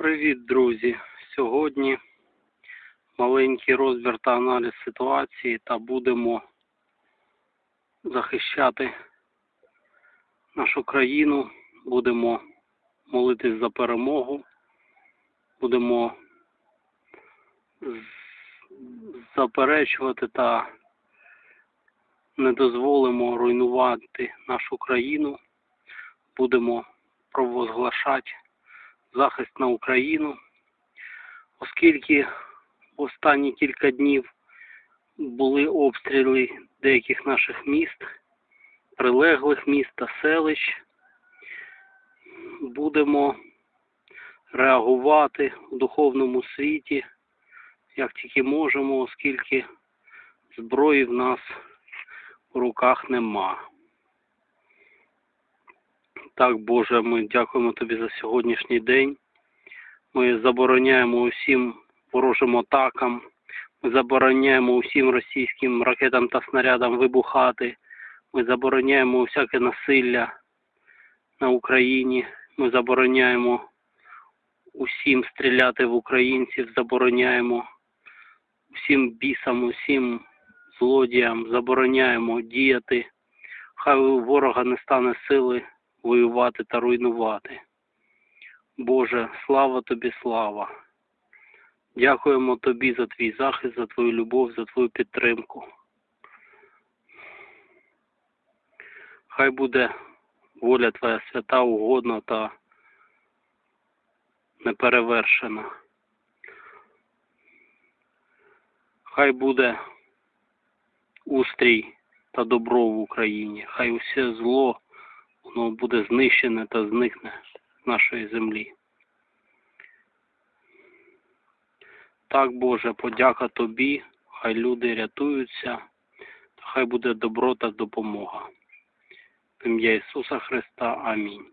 Привіт, друзі! Сьогодні маленький розбір та аналіз ситуації та будемо захищати нашу країну, будемо молитись за перемогу, будемо заперечувати та не дозволимо руйнувати нашу країну, будемо провозглашати захист на Україну, оскільки в останні кілька днів були обстріли деяких наших міст, прилеглих міст та селищ. Будемо реагувати в духовному світі, як тільки можемо, оскільки зброї в нас в руках нема. Так, Боже, ми дякуємо Тобі за сьогоднішній день. Ми забороняємо усім ворожим атакам. Ми забороняємо усім російським ракетам та снарядам вибухати. Ми забороняємо усяке насилля на Україні. Ми забороняємо усім стріляти в українців, забороняємо усім бісам, усім злодіям, забороняємо діяти. Хай у ворога не стане сили воювати та руйнувати. Боже, слава тобі, слава. Дякуємо тобі за твій захист, за твою любов, за твою підтримку. Хай буде воля твоя свята, угодна та неперевершена. Хай буде устрій та добро в Україні. Хай усе зло воно буде знищене та зникне з нашої землі. Так, Боже, подяка Тобі, хай люди рятуються, та хай буде добро та допомога. В ім'я Ісуса Христа. Амінь.